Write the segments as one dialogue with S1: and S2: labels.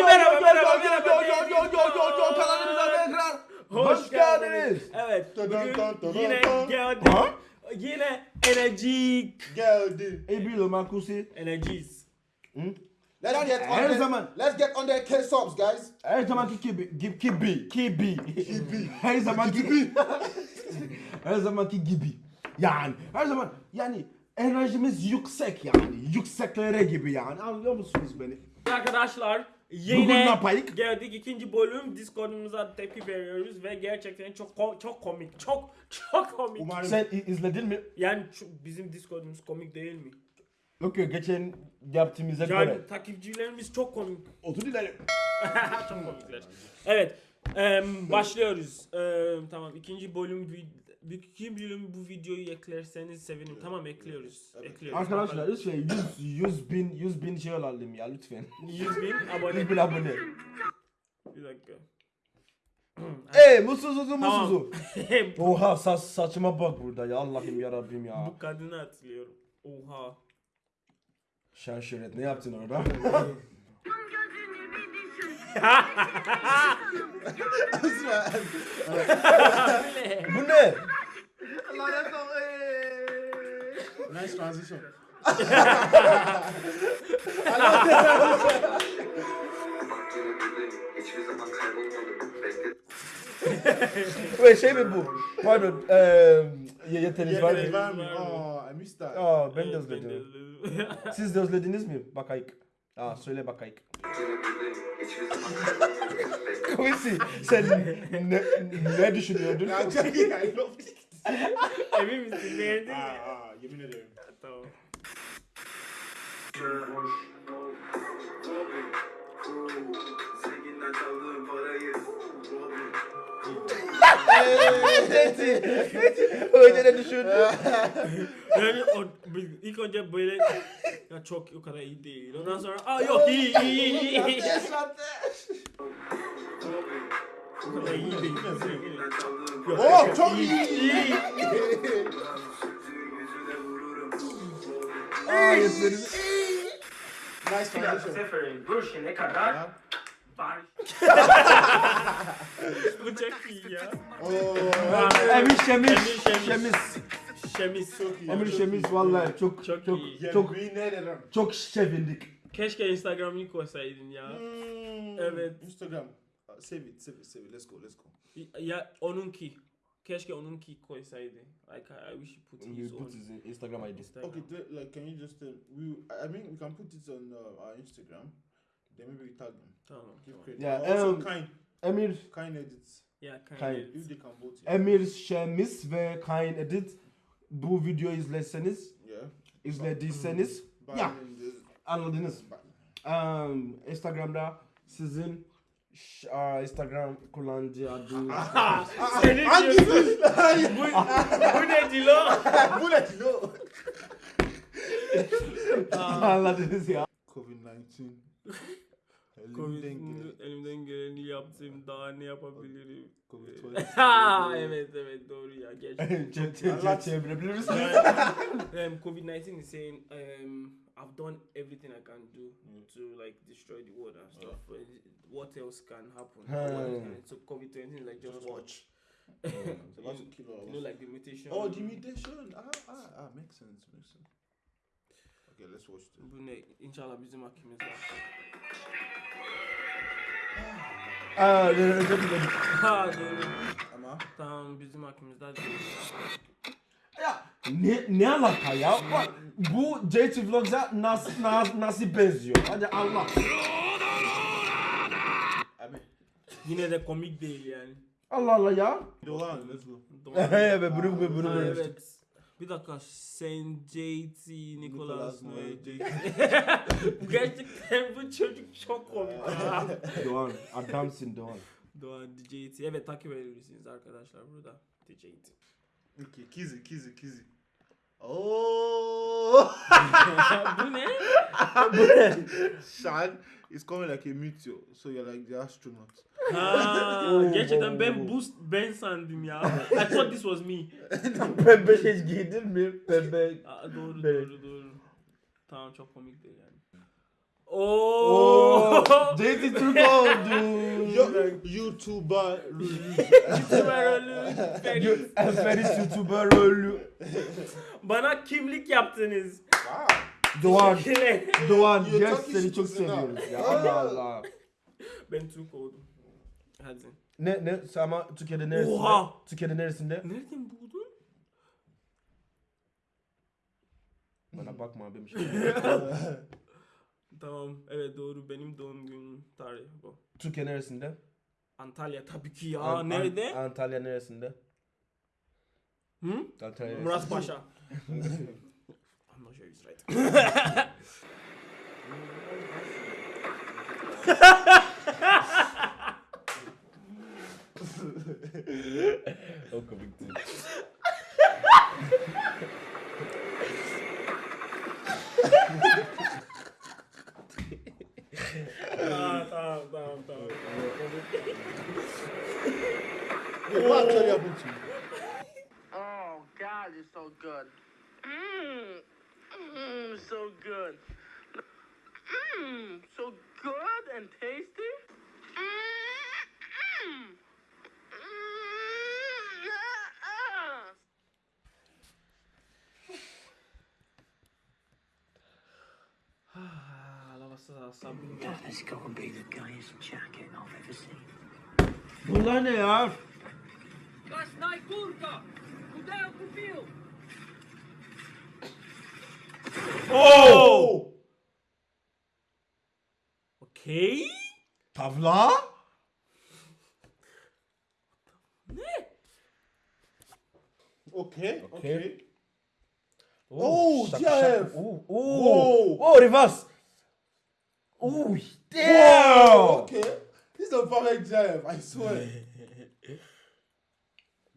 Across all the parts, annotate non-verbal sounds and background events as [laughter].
S1: Merhaba, merhaba, merhaba, merhaba,
S2: yo, yo, yo, yo, yo, yo, kanalımıza tekrar hoş geldiniz.
S1: Evet, bugün yine geldik. Yine enerjik.
S3: Geldi.
S2: Ebilo Makusi.
S1: Enerjiyiz.
S3: Let's
S2: Yani
S3: get on
S2: her
S3: the,
S2: zaman-
S3: Let's get on the K-Sobs guys.
S2: Her zamanki gibi, gibi, gibi, gibi. Her zamanki gibi. [laughs] her zamanki gibi. Yani her zaman yani enerjimiz yüksek yani. Yükseklere gibi yani. Anlıyor musunuz beni?
S1: Arkadaşlar yine geldik ikinci bölüm Discord'umuza tepki veriyoruz ve gerçekten çok ko- çok komik. Çok çok komik.
S3: Umarım
S2: Sen izledin mi?
S1: Yani şu- bizim Discord'umuz komik değil mi?
S2: Yok yok geçen yaptığımıza
S1: Yani
S2: göre.
S1: takipçilerimiz çok komik.
S2: Otur ileri. [laughs]
S1: çok komikler. Evet. em, başlıyoruz. Em, tamam ikinci bölüm ikinci bölüm bu videoyu eklerseniz sevinirim. Tamam ekliyoruz. Ekliyoruz.
S2: Arkadaşlar lütfen 100, 100 bin 100 bin şey alalım ya lütfen.
S1: 100 bin abone.
S2: 100 [laughs] bin abone.
S1: Bir dakika. [clears throat]
S2: Eee musuzuzu
S1: Tamam.
S2: musuzu. [laughs] Oha saç, saçıma bak burada ya Allah'ım ya Rabbim ya.
S1: bu kadını hatırlıyorum. Oha.
S2: Şen şöhret ne yaptın orada? [laughs] Bu ne?
S3: nice transition.
S4: Hiçbir zaman kaybolmadım. Bekledim.
S2: Ve şey mi bu? Pardon. Eee yeteneğiniz var
S3: Yeteneğiniz
S2: mı?
S3: var mı? Oh, I missed that.
S2: Aa ben de özledim. Siz de özlediniz mi? Bakayık. Aa söyle bakayık. Kuvisi sen ne, ne düşünüyordun?
S3: Ya, Jackie, I love it.
S1: Emin misin? Beğendin mi?
S3: Aa, aa, yemin ederim.
S1: Tamam.
S2: Öyle ne düşündün?
S1: Yani o, ilk önce böyle ya çok o kadar iyi değil. Ondan sonra aa yok iyi iyi iyi iyi. O kadar iyi değil. Yok,
S3: Oh, çok iyi.
S1: iyi.
S2: Aa yeteneğiniz.
S3: Nice transition.
S1: Seferin duruşu ne kadar. Bu çok iyi ya.
S3: Oh,
S2: Emir Şemiz.
S1: Emir Şemiz.
S2: Şemiz.
S3: Çok iyi.
S2: Emir
S3: çok
S2: Şemiz vallahi çok
S1: Çok
S2: çok
S1: iyi.
S2: çok çok,
S3: Yemin ederim.
S2: çok sevindik.
S1: Keşke Instagram'ını koysaydın ya.
S3: Hmm,
S1: Evet.
S3: Instagram. Save it, save it, save it. Let's go, let's go.
S1: Ya onunki. Keşke onunki koysaydı. Like I, I wish you put his
S2: put
S1: own.
S2: his Instagram ID.
S1: Instagram.
S3: Okay, do- like, can you just, uh, we, I mean, we can put it on uh, our Instagram. Then maybe we tag them.
S1: Tamam.
S3: Give
S1: tamam.
S3: credit.
S2: Yeah,
S3: also,
S2: um,
S3: kind,
S2: Emir
S3: kind edits.
S1: Ya
S2: Kay-
S1: kind.
S3: If they can vote. Yeah.
S2: Emir Şemiz ve Kain Edit bu videoyu izlerseniz
S3: yeah.
S2: izlediyseniz Ya.
S3: There's-
S2: anladınız. Um, Instagram'da sizin aa, Instagram kullanıcı adı [laughs]
S1: Senin diyorsun. bu, bu ne Dilo? [laughs]
S3: Bullet, no.
S2: anladınız ya.
S3: COVID-19. [laughs] Elimden
S1: Covid'in
S3: gelen-
S1: elimden geleni yaptım. Daha ne yapabilirim?
S3: COVID-20. [laughs]
S1: Ha evet evet doğru ya gerçekten. [laughs]
S2: Çe- çe-
S3: Allah-
S2: çe- Çevirebilir misiniz? [laughs]
S1: um, COVID-19 is saying um, I've done everything I can do to like destroy the world and stuff. but What else can happen? What so COVID-19 is like just,
S3: Just
S1: watch.
S3: It's about to kill
S1: You know like the mutation.
S3: Oh, the mutation. Ah, ah, ah, makes sense, makes sense. Okay, let's watch this.
S1: Bu ne? İnşallah bizim hakkımız var.
S2: Aa. [laughs]
S1: Ha doğru.
S3: Ama
S1: Tamam bizim hakkımızda değil.
S2: Ya ne ne alaka ya? Bak, bu JT Vlogs'a nasıl nasıl nasıl benziyor? Hadi Allah.
S3: abi.
S1: Yine de komik değil yani.
S2: Allah Allah ya.
S3: Dolan, let's go.
S1: Doğru. [laughs]
S2: Evet bunu bunu bunu.
S1: Ha,
S2: bunu.
S1: evet. Bir dakika Saint JT Nicholas Noel. [laughs] Bu Gerçekten bu çocuk çok komik ya. [laughs]
S2: Doğan adamsın Doğan.
S1: Doğan DJT. Evet takip edebilirsiniz arkadaşlar burada. DJT.
S3: Okay, Kizzy, Kizzy, Kizzy. Oh! [laughs]
S1: bu ne?
S3: Shan is coming like a meteor, so you're like the astronaut.
S1: Ha, gerçekten ben bu ben sandım ya. [laughs] I thought this was me. [laughs]
S2: Pembe şey giydin mi? Pembe.
S1: Aa, doğru
S2: Evet.
S1: doğru doğru. Tamam çok komik değil yani. Oo.
S2: JT [laughs] Türk oldu.
S3: Yo, YouTuber.
S2: Eferis YouTuber ölü.
S1: Bana kimlik yaptınız.
S2: Doğan. Doğan.
S3: Talking
S2: seni çok seviyoruz ya. Allah Allah.
S1: ben Türk oldum. Hadi.
S2: Ne ne ama Türkiye'de neresinde?
S1: Oha!
S2: Türkiye'de neresinde?
S1: Nereden buldun?
S2: Bana bakma abim. [laughs]
S1: Tamam. Evet doğru. Benim doğum günüm tarihi bu.
S2: Türkiye neresinde?
S1: Antalya tabii ki ya.
S2: An- An-
S1: Nerede?
S2: Antalya neresinde?
S1: Hı?
S2: Antalya.
S1: Murat Paşa. [laughs] I'm not sure he's right. [laughs]
S2: O komikti.
S1: tamam tamam tamam tamam.
S3: Wait, what actually happened?
S5: Oh God, it's so good. Mmm, mmm, so good. Mmm, so good and tasty. Mmm, mmm, Ah,
S1: lavası da sabun.
S6: That has got to be the gayest jacket I've ever seen.
S2: Bunlar ne ya?
S6: Krasnaj kurka! Udają kupił!
S2: Oh!
S1: Okey.
S2: Tavla?
S3: Okay,
S2: Okay.
S3: okay.
S2: Oh,
S3: Oh,
S2: şaka,
S3: Jeff.
S2: şaka. Oh, oh.
S3: Whoa.
S2: Oh, reverse. Oh, damn.
S3: Okay. This is a perfect jam, I swear. [laughs]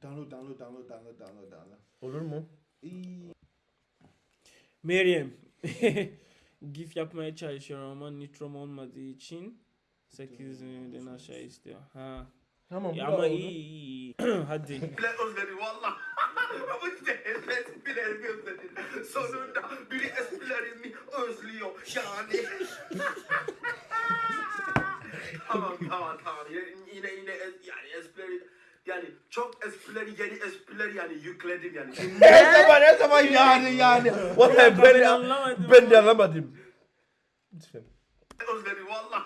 S3: download, download, download, download, download, download.
S2: Olur mu?
S1: Meryem. [laughs] GIF yapmaya çalışıyorum ama nitrom olmadığı için 8'den aşağı istiyor. Ha.
S2: Tamam.
S1: Ya ama iyi iyi. iyi. [clears throat] Hadi.
S7: Bile özledi valla. Ama işte esprilerimi özledi. Sonunda biri esprilerimi özlüyor yani. [laughs] tamam tamam tamam. Yine yine, yine es- yani esprileri yani çok esprileri yeni esprileri yani yükledim yani. [laughs]
S2: Ne zaman ne zaman yani yani. Vallahi ben,
S1: ben anlamadım
S2: ben de
S1: ama.
S2: anlamadım. Lütfen.
S7: özledi valla. [laughs]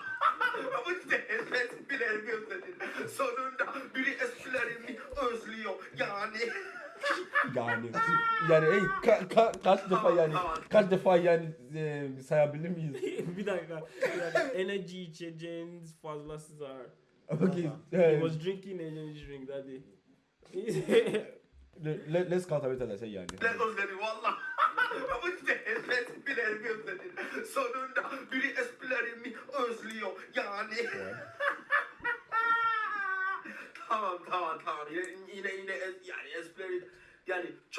S7: Ama işte esprilerimi özledi. Sonunda biri esprilerimi özlüyor yani.
S2: Yani yani ey ka, ka, kaç defa
S7: Tamam,
S2: yani
S7: tamam.
S2: kaç defa yani e, sayabilir miyiz? [laughs]
S1: bir dakika. Yani enerji içeceğiniz fazlası var.
S2: Okay.
S1: He
S2: eh,
S1: was drinking energy drink that day.
S2: le- le- let's count everything I say yani.
S7: Bile özledi valla. [laughs] Ama işte esprilerimi özledi. Sonunda biri esprilerimi özlüyor yani. [laughs] tamam tamam tamam. Yine yine, yine es-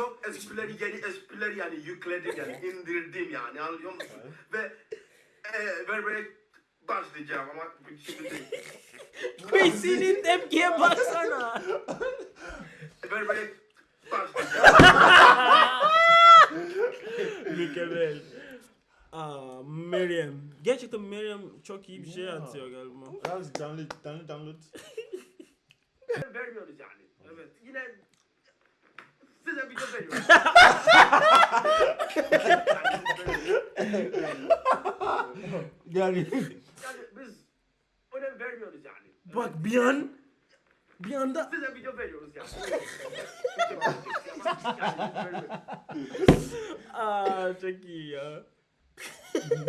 S7: çok esprileri yeni esprileri yani yükledim yani [laughs] indirdim yani anlıyor musun? Ve e, vermeye başlayacağım ama şimdi değil. [laughs]
S1: Quincy'nin tepkiye baksana. [laughs]
S7: Vermeye başlayacağım.
S1: Mükemmel. Aa, Meryem. Gerçekten Meryem çok iyi bir şey atıyor galiba.
S3: That's download, download, download.
S7: Vermiyoruz yani. Evet. Yine size bir de veriyoruz.
S2: Yani
S7: yani biz önem vermiyoruz yani.
S1: Bak bir an bir anda
S7: Size video veriyoruz yani.
S1: Aa çok iyi ya. [laughs]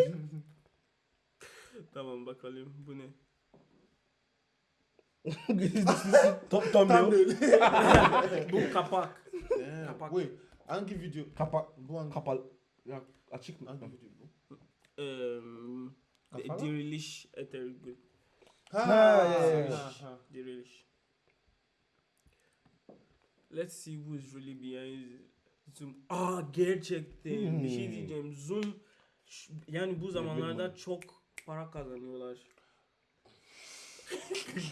S1: tamam bakalım bu ne? [laughs]
S2: Tom Tom diyor. [laughs]
S1: Bu kapak.
S3: Damn.
S1: Kapak.
S3: Wait, hangi video?
S2: Kapak
S3: Bu hangi,
S2: kapal ya açık mı?
S3: hangi video bu?
S1: Um,
S3: Kafala?
S1: diriliş Ethergül.
S3: Ha,
S2: Ha, ya.
S3: ha, ha.
S1: Diriliş. Let's see who's really behind Zoom. Aa gerçekten bir şey
S2: Hmm.
S1: diyeceğim. Zoom yani bu zamanlarda çok para kazanıyorlar.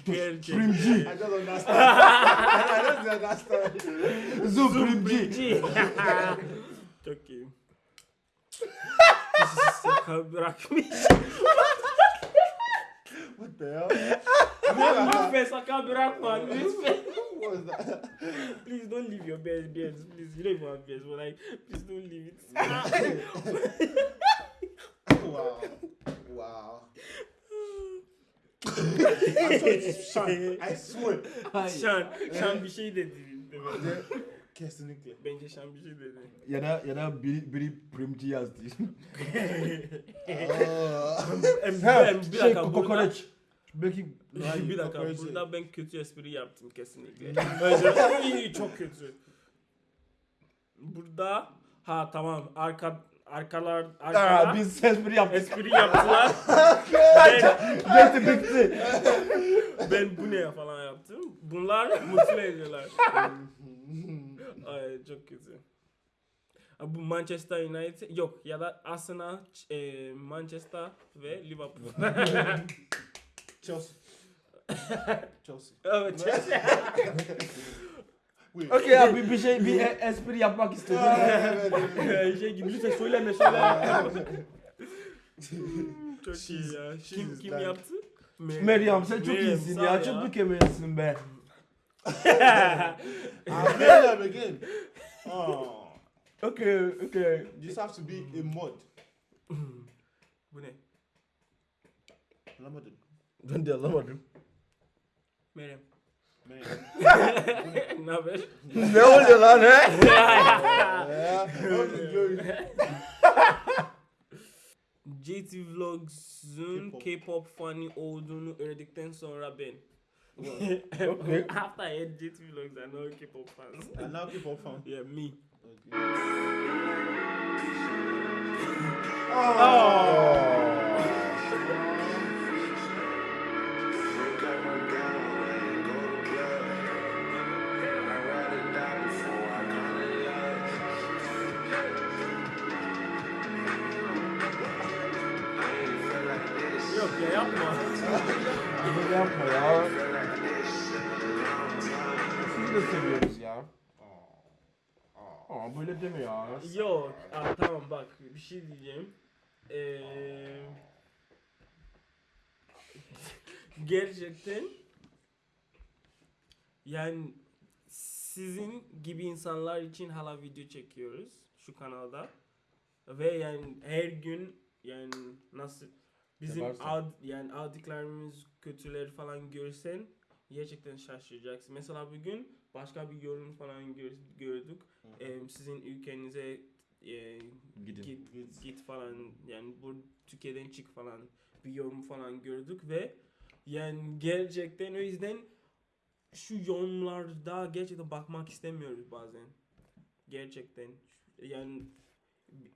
S1: Gerçekten.
S3: I just understand. I just understand.
S2: Zubrimci.
S1: Çok iyi. Bırakmış.
S3: the hell?
S1: Lütfen sakal bırakma. Lütfen.
S3: What was that?
S1: Please don't leave your beard, beards. Please, you don't even have beards, but like, please don't leave it.
S3: wow. Wow. I swear it's Sean. I swear.
S1: Şan, Şan bir şey dedi. demedi.
S3: Kesinlikle.
S1: Bence Şan bir şey dedi.
S2: Ya da ya da biri biri primci yazdı.
S1: Em, em, bir
S2: şey
S1: dakika burada,
S2: kokoreç. Belki
S1: Hayır, bir dakika
S3: kokoreç
S1: burada ben kötü espri yaptım kesinlikle. [laughs] Bence iyi, çok kötü. Burada ha tamam arka arkalar
S2: Aa,
S1: arkalar
S2: biz espri yaptık.
S1: espri yaptılar. [laughs] ben,
S2: Bitti bitti.
S1: ben bu ne falan yaptım. Bunlar mutlu ediyorlar. [laughs] Ay çok kötü. Ha, Bu Manchester United yok ya da Arsenal, e, Manchester ve Liverpool. [laughs]
S3: Chelsea. Chelsea.
S1: evet Chelsea.
S3: Wait.
S2: Okey abi bir şey bir e- espri yapmak istedim. [laughs]
S3: Evet, evet, evet.
S1: şey gibi lütfen söyleme söyleme. [laughs] çok iyi ya. Kim kim
S3: ben-
S1: yaptı?
S2: Meryem sen çok
S1: Meryem,
S2: iyisin
S1: sağ
S2: ya. Çok mükemmelsin be.
S3: Play them again. Oh.
S2: Okey okey.
S3: This has to be a mod.
S1: bu ne?
S3: Anlamadım.
S2: Ben de anlamadım.
S1: Meryem. Ne haber?
S2: ne oluyor lan he?
S1: JT Vlogs'un
S3: K-pop.
S1: K-pop funny olduğunu öğrendikten sonra ben.
S2: Okay.
S1: After I had JT Vlogs, I know K-pop fans.
S3: And now on fun.
S1: yeah, me. Yok ya yapma.
S2: Böyle yapma ya. Sizi de seviyoruz ya. Aa böyle deme ya.
S1: Yok. Aa, tamam bak bir şey diyeceğim. Ee, [laughs] gerçekten yani sizin gibi insanlar için hala video çekiyoruz şu kanalda ve yani her gün yani nasıl bizim
S2: Yaparsın.
S1: ad, yani aldıklarımız kötüleri falan görsen gerçekten şaşıracaksın. Mesela bugün başka bir yorum falan gör- gördük. Em, sizin ülkenize e,
S2: Gidin.
S1: git, git falan yani bu Türkiye'den çık falan bir yorum falan gördük ve yani gerçekten o yüzden şu yorumlarda gerçekten bakmak istemiyoruz bazen. Gerçekten yani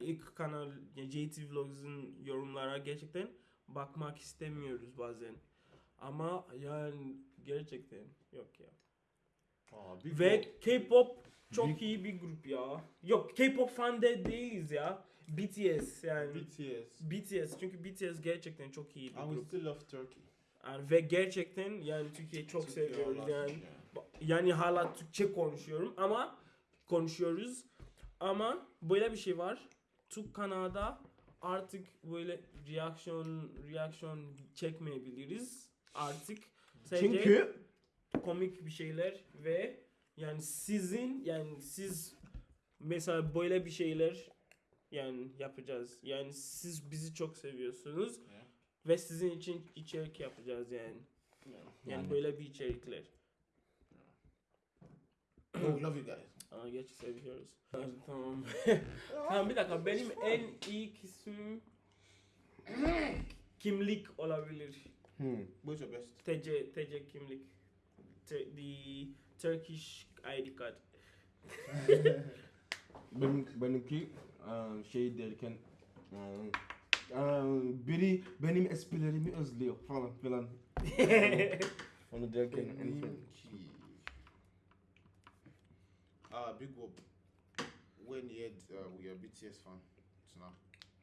S1: ilk kanal yani JT Vlogs'un yorumlara gerçekten bakmak istemiyoruz bazen. Ama yani gerçekten yok ya.
S3: Big
S1: Ve. K-pop çok iyi bir grup ya. Yok K-pop fan de değiliz ya. BTS yani.
S3: BTS.
S1: BTS çünkü BTS gerçekten çok iyi bir
S3: And we
S1: grup.
S3: still love Turkey.
S1: Yani ve gerçekten yani Türkiye'yi çok
S3: Türkiye
S1: seviyoruz
S3: Allah
S1: yani. Yani hala Türkçe konuşuyorum ama konuşuyoruz. Ama böyle bir şey var. Türk kanalda artık böyle reaksiyon reaksiyon çekmeyebiliriz. Artık sadece
S2: Çünkü
S1: komik bir şeyler ve yani sizin yani siz mesela böyle bir şeyler yani yapacağız. Yani siz bizi çok seviyorsunuz
S3: Yeah.
S1: ve sizin için içerik yapacağız yani. Yani,
S2: Yani.
S1: böyle bir içerikler.
S3: Oh, love you guys.
S1: Aa, geç seviyoruz. [laughs] tamam. [laughs] [laughs] tamam bir dakika benim en iyi kısmım [clears throat] kimlik olabilir.
S2: Hmm.
S3: What's your best?
S1: TC TC kimlik. T- the Turkish ID card.
S2: Benim, benimki eee, şey derken eee, eee, biri benim esprilerimi özlüyor falan filan. Onu derken en son.
S3: Ah, big whoop. When he had, uh, we are BTS fan. Tuna.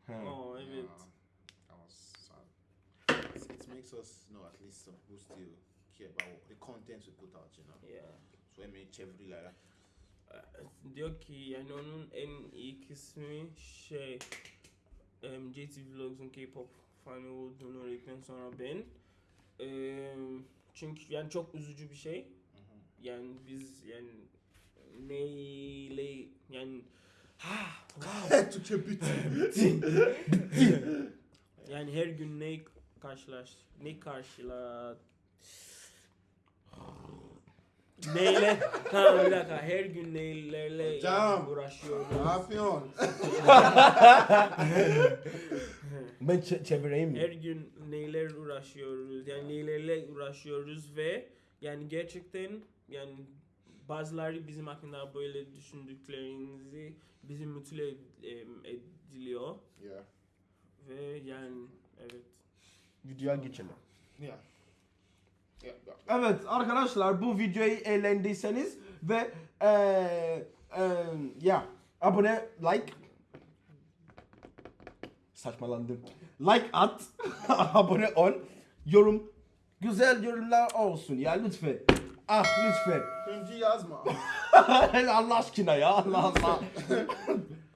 S2: Ha.
S1: oh evet.
S3: Yeah, that was sad. It, it makes us know at least some people still care about the content we put out, you know.
S1: Yeah.
S3: So I made every like that.
S1: Diyor ki yani onun en iyi kısmı şey um, JT Vlogs'un K-pop fanı olduğunu öğrendikten sonra ben Eee, çünkü yani çok üzücü bir şey. Yani biz yani neyle yani [laughs]
S3: Türkçe [laughs] bitti.
S1: yani her gün ne karşılaş ne karşıla neyle tamam bir dakika her gün neylerle
S3: Hocam.
S1: uğraşıyoruz.
S3: ne yapıyorsun? [laughs]
S2: Ben çe- çevireyim
S1: Her
S2: mi?
S1: gün neyler uğraşıyoruz yani neylerle uğraşıyoruz ve yani gerçekten yani bazıları bizim hakkında böyle düşündüklerinizi bizi mutlu ed- ediliyor
S3: Yeah.
S1: ve yani evet.
S2: Videoya geçelim.
S3: Yeah. Yeah. yeah.
S2: Evet arkadaşlar bu videoyu eğlendiyseniz ve eee eee, ya abone like saçmalandım. Like at, [laughs] abone ol, yorum güzel yorumlar olsun ya lütfen. Ah lütfen.
S3: Önce yazma. [laughs]
S2: Allah aşkına ya Allah Allah. [laughs]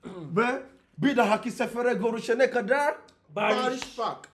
S2: ve bir dahaki sefere görüşene kadar.
S3: Barış bak.